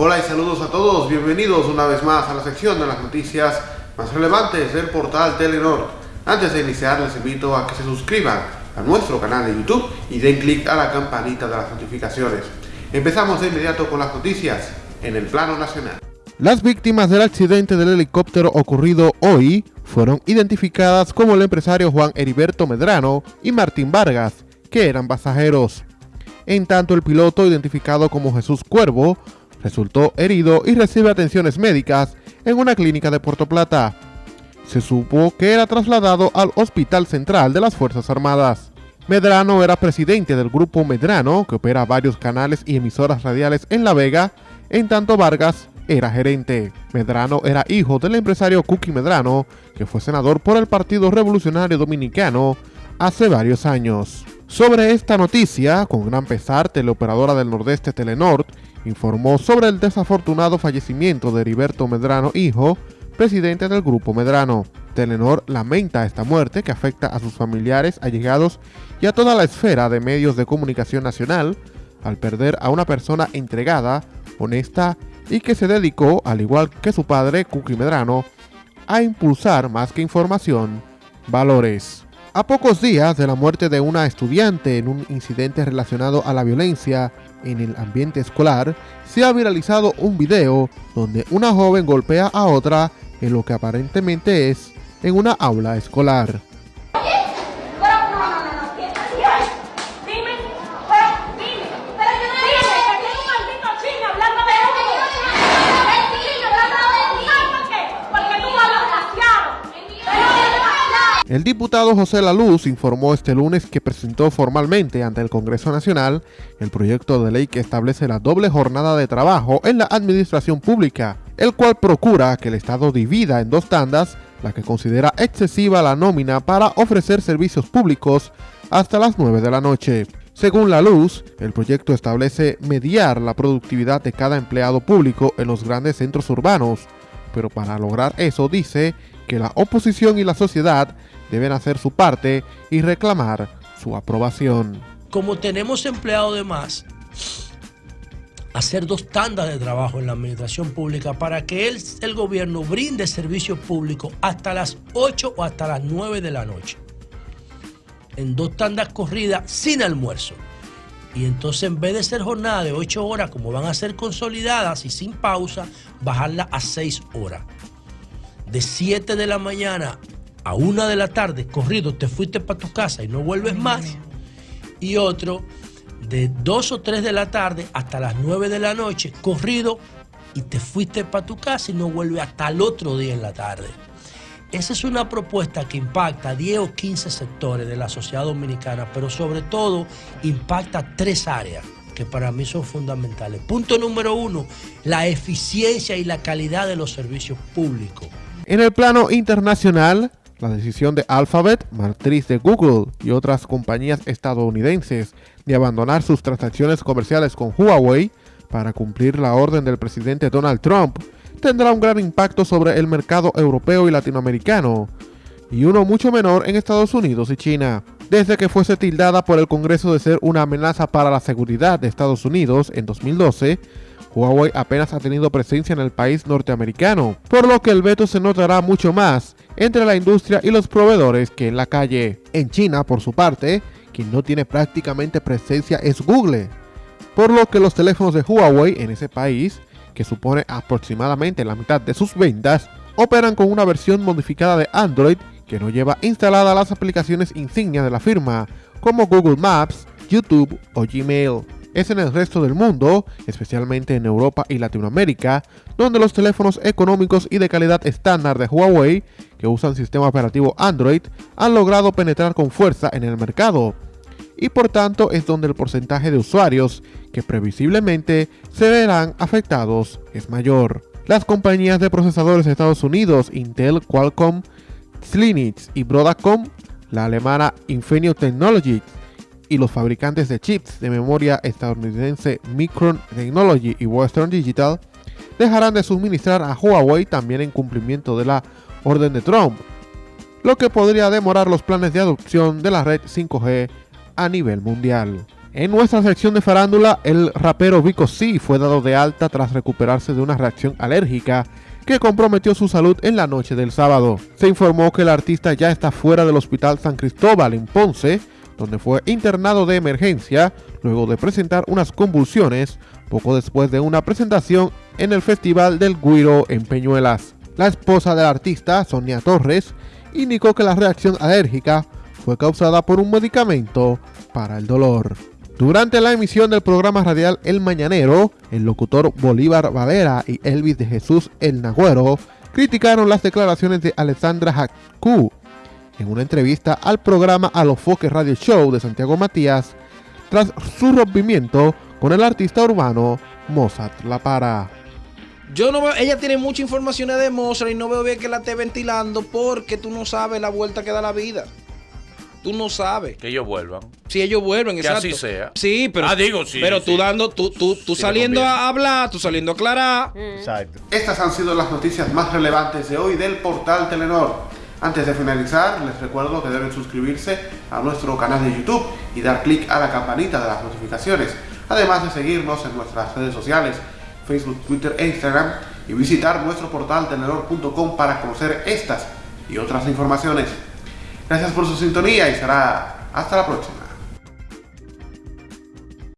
Hola y saludos a todos, bienvenidos una vez más a la sección de las noticias más relevantes del portal Telenor. Antes de iniciar les invito a que se suscriban a nuestro canal de YouTube y den clic a la campanita de las notificaciones. Empezamos de inmediato con las noticias en el plano nacional. Las víctimas del accidente del helicóptero ocurrido hoy fueron identificadas como el empresario Juan Heriberto Medrano y Martín Vargas, que eran pasajeros. En tanto, el piloto, identificado como Jesús Cuervo, resultó herido y recibe atenciones médicas en una clínica de Puerto Plata. Se supo que era trasladado al Hospital Central de las Fuerzas Armadas. Medrano era presidente del grupo Medrano, que opera varios canales y emisoras radiales en La Vega, en tanto Vargas era gerente. Medrano era hijo del empresario Cookie Medrano, que fue senador por el Partido Revolucionario Dominicano hace varios años. Sobre esta noticia, con gran pesar, teleoperadora del Nordeste Telenord informó sobre el desafortunado fallecimiento de Heriberto Medrano, hijo, presidente del Grupo Medrano. Telenor lamenta esta muerte que afecta a sus familiares, allegados y a toda la esfera de medios de comunicación nacional, al perder a una persona entregada, honesta y que se dedicó, al igual que su padre, Cookie Medrano, a impulsar más que información, valores. A pocos días de la muerte de una estudiante en un incidente relacionado a la violencia en el ambiente escolar, se ha viralizado un video donde una joven golpea a otra en lo que aparentemente es en una aula escolar. El diputado José Laluz informó este lunes que presentó formalmente ante el Congreso Nacional el proyecto de ley que establece la doble jornada de trabajo en la administración pública, el cual procura que el Estado divida en dos tandas la que considera excesiva la nómina para ofrecer servicios públicos hasta las 9 de la noche. Según la luz, el proyecto establece mediar la productividad de cada empleado público en los grandes centros urbanos, pero para lograr eso dice que la oposición y la sociedad deben hacer su parte y reclamar su aprobación. Como tenemos empleados de más, hacer dos tandas de trabajo en la administración pública para que el, el gobierno brinde servicios públicos hasta las 8 o hasta las 9 de la noche. En dos tandas corridas sin almuerzo. Y entonces en vez de ser jornada de 8 horas como van a ser consolidadas y sin pausa, bajarla a 6 horas de 7 de la mañana a 1 de la tarde, corrido, te fuiste para tu casa y no vuelves más. Y otro de 2 o 3 de la tarde hasta las 9 de la noche, corrido, y te fuiste para tu casa y no vuelves hasta el otro día en la tarde. Esa es una propuesta que impacta 10 o 15 sectores de la sociedad dominicana, pero sobre todo impacta tres áreas que para mí son fundamentales. Punto número uno, la eficiencia y la calidad de los servicios públicos. En el plano internacional, la decisión de Alphabet, matriz de Google y otras compañías estadounidenses de abandonar sus transacciones comerciales con Huawei para cumplir la orden del presidente Donald Trump tendrá un gran impacto sobre el mercado europeo y latinoamericano, y uno mucho menor en Estados Unidos y China. Desde que fuese tildada por el Congreso de ser una amenaza para la seguridad de Estados Unidos en 2012, Huawei apenas ha tenido presencia en el país norteamericano, por lo que el veto se notará mucho más entre la industria y los proveedores que en la calle. En China, por su parte, quien no tiene prácticamente presencia es Google, por lo que los teléfonos de Huawei en ese país, que supone aproximadamente la mitad de sus ventas, operan con una versión modificada de Android que no lleva instaladas las aplicaciones insignia de la firma, como Google Maps, YouTube o Gmail es en el resto del mundo, especialmente en Europa y Latinoamérica, donde los teléfonos económicos y de calidad estándar de Huawei, que usan sistema operativo Android, han logrado penetrar con fuerza en el mercado. Y por tanto es donde el porcentaje de usuarios que previsiblemente se verán afectados es mayor. Las compañías de procesadores de Estados Unidos, Intel, Qualcomm, Slinix y Broadcom, la alemana Infineon Technologies y los fabricantes de chips de memoria estadounidense Micron Technology y Western Digital dejarán de suministrar a Huawei también en cumplimiento de la orden de Trump, lo que podría demorar los planes de adopción de la red 5G a nivel mundial. En nuestra sección de farándula, el rapero Vico C fue dado de alta tras recuperarse de una reacción alérgica que comprometió su salud en la noche del sábado. Se informó que el artista ya está fuera del Hospital San Cristóbal en Ponce, donde fue internado de emergencia luego de presentar unas convulsiones poco después de una presentación en el Festival del Guiro en Peñuelas. La esposa del artista, Sonia Torres, indicó que la reacción alérgica fue causada por un medicamento para el dolor. Durante la emisión del programa radial El Mañanero, el locutor Bolívar Valera y Elvis de Jesús El Nagüero criticaron las declaraciones de Alessandra Haku en una entrevista al programa A los Foques Radio Show de Santiago Matías tras su rompimiento con el artista urbano Mozart La Para. Yo no veo, ella tiene mucha información de Mozart y no veo bien que la esté ventilando porque tú no sabes la vuelta que da la vida. Tú no sabes. Que ellos vuelvan. Si ellos vuelven, que exacto. así sea. Sí, pero. Ah, digo, sí. Pero tú sí. dando, tú, tú, tú Sí, saliendo a hablar, tú saliendo a aclarar. Exacto. Estas han sido las noticias más relevantes de hoy del portal Telenor. Antes de finalizar, les recuerdo que deben suscribirse a nuestro canal de YouTube y dar clic a la campanita de las notificaciones, además de seguirnos en nuestras redes sociales, Facebook, Twitter e Instagram, y visitar nuestro portal telenor.com para conocer estas y otras informaciones. Gracias por su sintonía y será hasta la próxima.